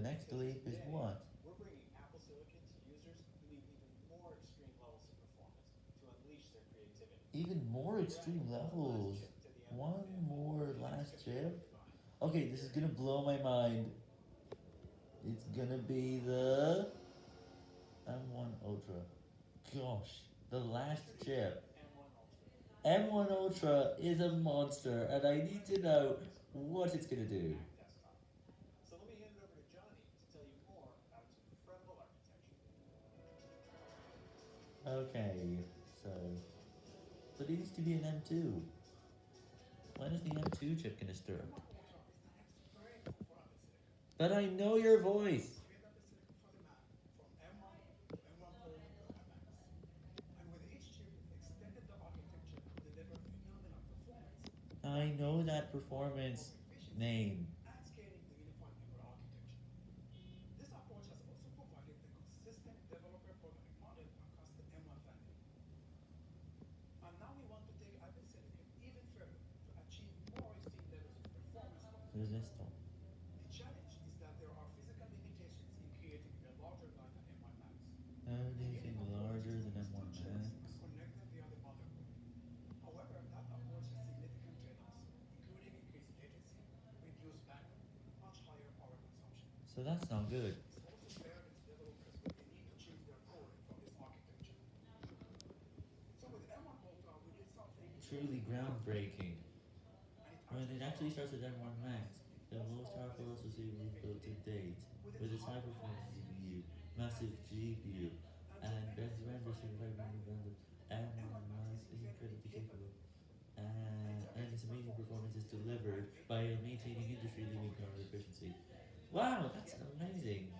next leap is what? We're bringing Apple Silicon to users who need even more extreme levels of performance to unleash their creativity. Even more extreme levels. One more last chip? Okay, this is gonna blow my mind. It's gonna be the M1 Ultra. Gosh, the last chip. M1 Ultra is a monster, and I need to know what it's gonna do. Okay, so. But it needs to be an M2. When is the M2 chip gonna start? But I know your voice! I know that performance name. and scaling the unified memory architecture. This approach has also provided a consistent developer programming model across the M1 family. And now we want to take Apple Silicon even further to achieve more extreme levels of performance. Resistant. The challenge is that there are physical limitations in creating a larger line than M1 Max. Anything larger than M1 Max? Connect them via the motherboard. However, that approach has significant trade-offs, including increased latency, reduced bandwidth, much higher power consumption. So that's not good. This also burdens developers with the need to change their code from this architecture. So with M1 Ultra, we did something Truly groundbreaking. When it actually starts with M1 Max, the most powerful SoC we've built to date, with its high performance CPU, massive GPU, and best render certified random random, M1 Max is incredibly capable. And, and its amazing performance is delivered by maintaining industry leading power efficiency. Wow, that's amazing!